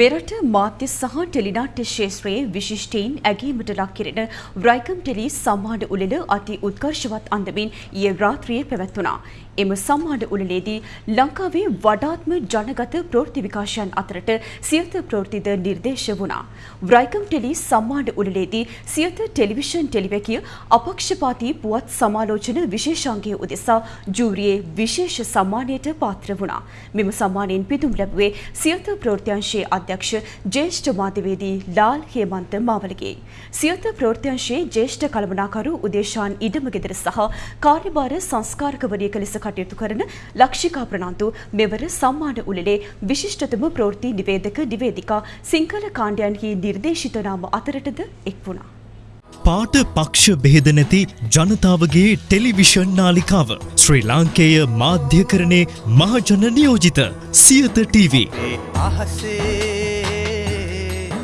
මෙරට මාධ්‍ය සහ ටෙලිනාට්‍ය ශේත්‍රයේ විශිෂ්ටයින් ඇගීමට ලක් කෙරෙන රයිකම් ටෙලි සම්මාන උළෙල අති උත්කර්ෂවත් අන්දමින් ඊයේ රාත්‍රියේ පැවැත්වුණා. එම සම්මාන උළෙලේදී ලංකාවේ වඩාත්ම ජනගත ප්‍රවෘත්ති විකාශයන් අතරට සියත ප්‍රවෘත්තිද නිර්දේශ වුණා. රයිකම් ටෙලි සම්මාන උළෙලේදී සියත ටෙලිවිෂන් ටෙලිවැකිය අපක්ෂපාතී පුවත් සමාලෝචන විශේෂාංගය උදෙසා ජූරියේ විශේෂ සම්මානයට පාත්‍ර වුණා. මෙම සම්මානයෙන් පිදුම් ලැබුවේ සියත ප්‍රවෘත්තිංශයේ අධ්‍යක්ෂ ජ්‍යෙෂ්ඨ මාධ්‍යවේදී ලාල් හේමන්ත මාවලගේ. සියත ප්‍රවෘත්තිංශයේ ජ්‍යෙෂ්ඨ කළමනාකරු උදේශාන් ඉඩමගෙදර සහ කාර්යභාර සංස්කාරකවරියක ලෙස කටයුතු කරන ලක්ෂිකා ප්‍රනාන්දු මෙවර සම්මාන උළෙලේ විශිෂ්ටතම ප්‍රවෘත්ති නිවේදක නිවේදිකා සිංහල කාණ්ඩයන්හි නිර්දේශිත නාම අතරටද එක් වුණා. පාට පක්ෂ බෙහෙද නැති ජනතාවගේ ටෙලිවිෂන් නාලිකාව ශ්‍රී ලාංකේය මාධ්‍යකරණේ මහජන නියෝජිත සියත TV.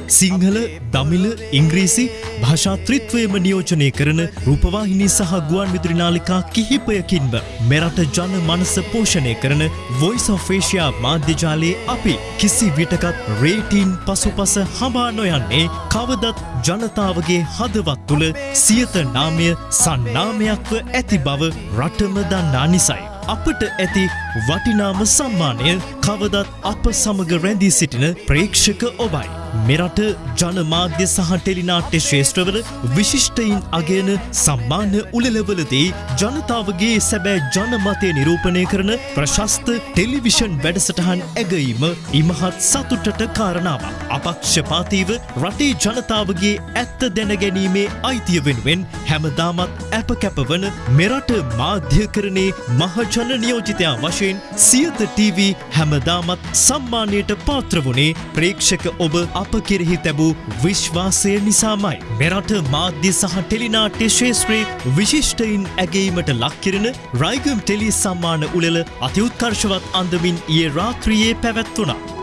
සිංහල දමිල ඉංග්‍රීසි භාෂාත්‍රිත්වයම නියෝජනය කරන රූපවාහිනී සහ ගුවන් විදුරි නාලිකා කිහිපයකින්ම මෙරට ජන මනස පෝෂණය කරන වොයිස් of Asia මාධ්‍යජාලයේ අපි කිසි විටකත් රේටීන් පසුපස හඹා නොයන්නේ කවදත් ජනතාවගේ හදවත් තුළ සියත නාමය සන්නාමයක්ව ඇති බව රටම දන්නා නිසයි. අපට ඇති වටිනාම සම්මානය කවදත් අප සමග රැඳී සිටින ප්‍රේක්ෂක ඔබයි. මෙරට ජනමාධ්‍ය සහ ටෙලිනාට්‍ය ශේෂත්‍රවල විශිෂ්ටයින් අගයන සම්මාන උළෙලවලදී ජනතාවගේ සැබෑ ජනමතය නිරූපණය කරන ප්‍රශස්ත ටෙලිවිෂන් වැඩසටහන් ඇගීම ඉමහත් සතුටට කාරණාවක්. අපක්ෂපාතීව රටේ ජනතාවගේ ඇත්ත දැනගැනීමේ අයිතිය වෙනුවෙන් හැමදාමත් ඇප කැපවන මෙරට මාධ්‍යකරණේ මහජන නියෝජිතයා වශයෙන් සියත TV හැමදාමත් සම්මානයට පාත්‍ර වුණේ ප්‍රේක්ෂක ඔබ අප කෙරෙහි තැබූ විශ්වාසය නිසාමයි. මෙරට මාධ්‍ය සහ ටෙලිනාට්‍ය ශේත්‍රයේ විශිෂ්ටයින් ඇගේීමට ලක්කිරෙන රයිගම් ටෙලි සම්මාන උළෙල අතිඋත්කර්ශවත් අන්දමින් ඒ රාත්‍රියයේ පැවැත්වුණා.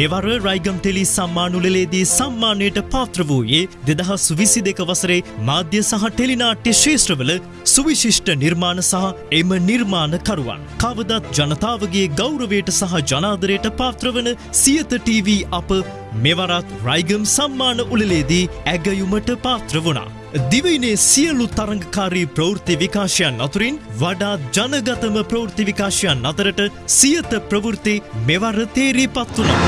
මෙවර රයිගම් ටෙලි සම්මානුලලේදී සම්මානයට පාත්‍ර වූයේ දෙදහස් විසි දෙක වසරේ මාධ්‍ය සහ ටෙලිනාට්‍ය ශේෂත්‍රවල සුවිශිෂ්ට නිර්මාණ සහ එම නිර්මාණකරුවන්. කවදත් ජනතාවගේ ගෞරවයට සහ ජනාදරයට පාත්‍රවන සියත TV අප මෙවරත් රයිගම් සම්මාන උළලේදී ඇගයුමට පාත්‍ර වුණා. දිවයිනේ සියලු තරංගකාරී ප්‍රවෘත්ති විකාශයන් අතුරින් වඩා ජනගතම ප්‍රවෘත්ති විකාශයන් අතරට සියත ප්‍රවෘත්ති මෙවර තේරී පත් වුණා.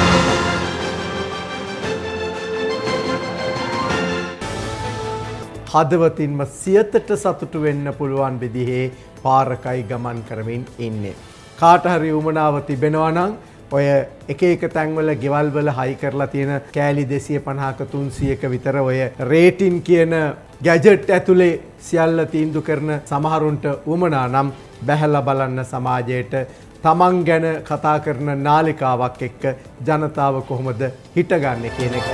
හදවතින්ම සියතට සතුටු වෙන්න පුළුවන් විදිහේ පාරකයි ගමන් කරමින් ඉන්නේ. කාටහරි උමනාව තිබෙනවනං ඔය එක එක තැන්වල ගෙවල්වල හයි කරලා තියෙන කෑලි දෙසිය පණහාක තුන්සියක විතර ඔය රේටින් කියන ගැජට් ඇතුළේ සියල්ල තීන්දු කරන සමහරුන්ට උමනා නම් බැහැල්ල බලන්න සමාජයට තමන් ගැන කතා කරන නාලිකාවක් එක්ක ජනතාව කොහොමද හිටගන්න කියන එක.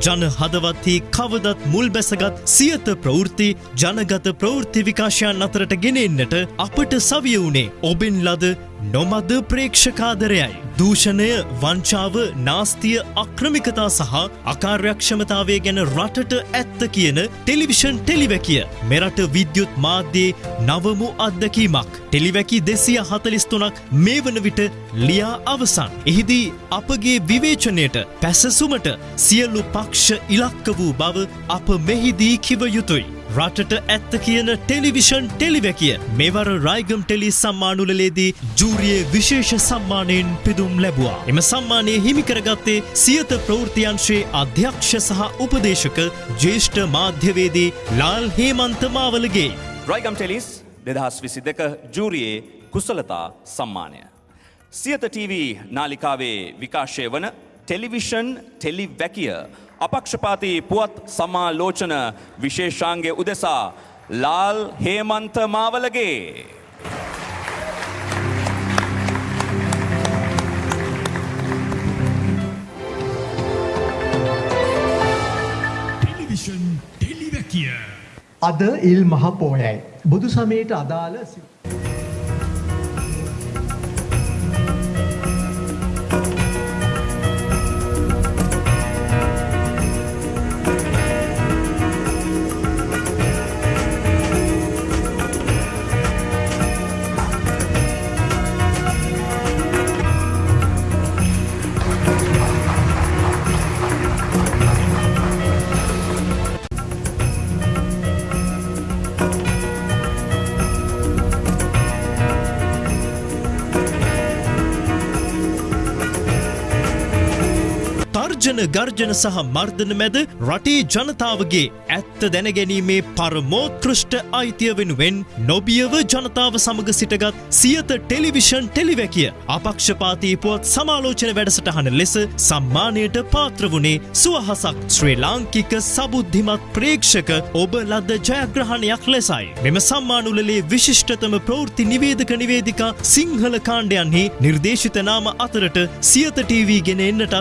ජන හදවත්හි කවදත් මුල් බැසගත් සියත ප්‍රවෘත්ති ජනගත ප්‍රවෘත්ති විකාශයන් අතරට ගෙනෙන්නට අපට සවිය වුණේ ඔබෙන් ලද නොමද ප්‍රේක්ෂකාදරයයි. දූෂණය වංචාව නාස්තිය අක්‍රමිකතා සහ අකාර්යක්ෂමතාවය ගැන රටට ඇත්ත කියන ටෙලිවිෂන් ටෙලිවැකිය මෙරට විද්‍යුත් මාධ්‍යයේ නවමු අත්දැකීමක්. ටෙලිවැකි දෙසිය හතලිස්තුනක් මේ වන විට ලියා අවසන්. එහිදී අපගේ විවේචනයට පැසසුමට සියල්ලු පක්ෂ ඉලක්ක වූ බව අප මෙහිදී කිව යුතුයි. රටට ඇත්ත කියන ටෙලිවිෂන් ටෙලිවැකිය මෙවර රයිගම් ටෙලි සම්මානුලලේදී ජූරියේ විශේෂ සම්මානයෙන් පිදුම් ලැබවා. එම සම්මානය හිමිකරගත්තේ සියත ප්‍රෘතියංශයේ අධ්‍යක්ෂ සහ උපදේශක ජේෂ්ඨ මාධ්‍යවේදී ලාල් හේමන්ත මාවලගේ. රයිගම් ටෙලිස් දෙදහස් විසි දෙක ජූරියේ කුසලතා සම්මානය. සියත TV නාලිකාවේ විකාශය වන ටෙලිවිෂන් ටෙලිවැකිය අපක්ෂපාති පුවත් සමාලෝචන විශේෂාන්ගේ උදෙසා ලාල් හේමන්ත මාවලගේ. අද ඉල් මහ පෝයයි. බුදු සමයට අදාළ තර්ජන ගර්ජන සහ මර්ධන මැද රටේ ජනතාවගේ ඇත්ත දැනගැනීමේ පරමෝත්කෘෂ්ට අයිතිය වෙනුවෙන් නොබියව ජනතාව සමග සිටගත් සියත ටෙලිවිෂන් ටෙලිවැකිය අපක්ෂපාතී පුවත් සමාලෝචන වැඩසටහන ලෙස සම්මානයට පාත්‍ර වුණේ සුවහසක් ශ්‍රී ලාංකික සබුද්ධිමත් ප්‍රේක්ෂක ඔබ ලද ජයග්‍රහණයක් ලෙසයි. මෙම සම්මානුලේ විශිෂ්ටතම ප්‍රෘති නිවේදක නිවේදිකා සිංහල කාණ්ඩයන්හි නිර්දේශිත නාම අතරට සියත TV ගෙන එන්නටත්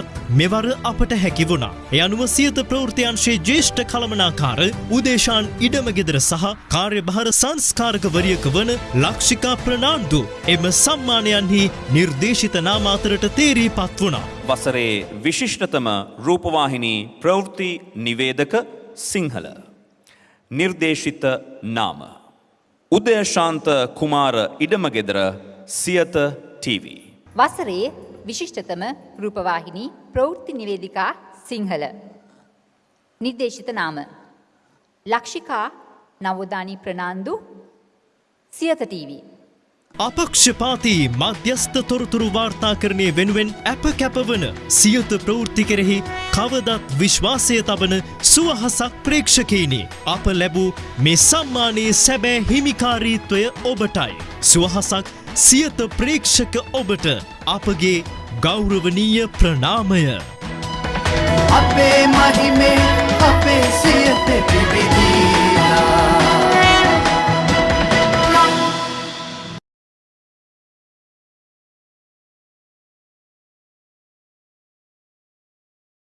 මෙවර අපට හැකි වුණා. එ අනුව සියත ප්‍රෘතියන්ශයේ ජේෂ්ඨ කළමනාකාර උදේශාන් ඉඩමගෙදර සහ කාර්යභාර සංස්කාරකවරියක වන ලක්ෂිකා ප්‍රනාන්දු එම සම්මානයන්හි නිර්දේශිත නාම අතරට තේරී පත් වුණා. වසරේ විශිෂ්ටතම රූපවාහිනී ප්‍රවෘත්ති නිවේදක සිංහල. නිර්දේශිත නාම. උදයශාන්ත කුමාර ඉඩමගෙදර සියත TV. වසරේ විශිෂ්ටතම රූපවාහිනී ප්‍රවෘත්ති නිවේදිකා සිංහල. නිර්දේශිත නාම. ලක්ෂිකා නවෝදානී ප්‍රනාන්දු සියත TV. අපක්ෂපාතී මධ්‍යස්ථ තොරතුරු වාර්තාකරණය වෙනුවෙන් ඇප කැපවන සියත ප්‍රවෘත්ති කෙරෙහි කවදත් විශ්වාසය තබන සුවහසක් ප්‍රේක්ෂකීනි අප ලැබූ මේ සම්මානයේ සැබෑ හිමිකාරීත්වය ඔබටයි. සුවහසක් සියත ප්‍රේක්ෂක ඔබට අපගේ ගෞරවනීය ප්‍රනාමය. අපේ මහිමේ අපේ සියත පිබිදීලා